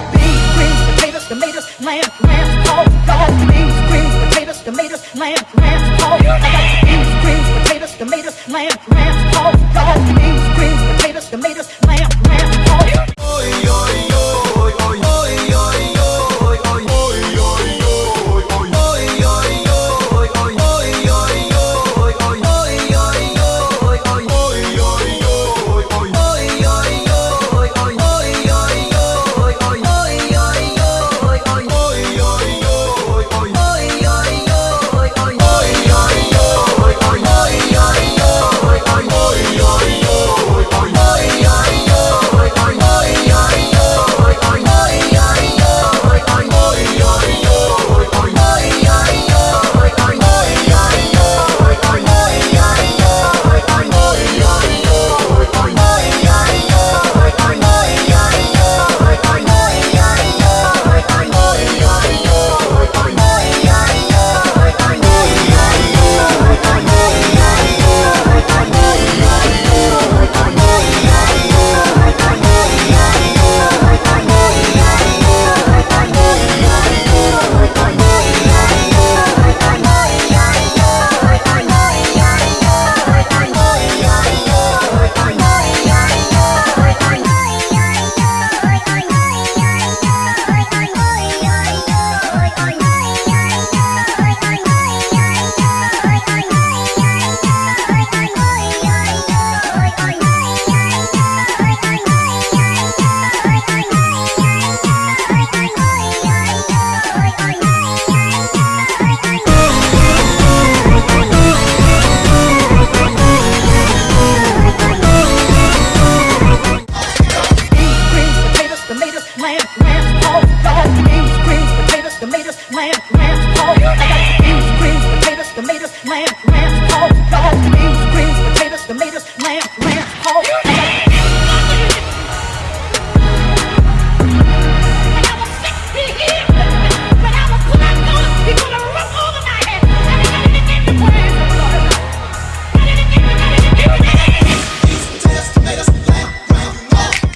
got beans, greens, potatoes, tomatoes, lamb, lamb, oh, pork. Got beans, greens, potatoes, tomatoes, lamb, lamb, pork. I got beans, greens, potatoes, tomatoes, lamb, lamb, potatoes, tomatoes, lamb, lamb, pork. I got beans, greens, potatoes, tomatoes, lamb, lamb, pork, dog, beans, greens, potatoes, tomatoes, lamb.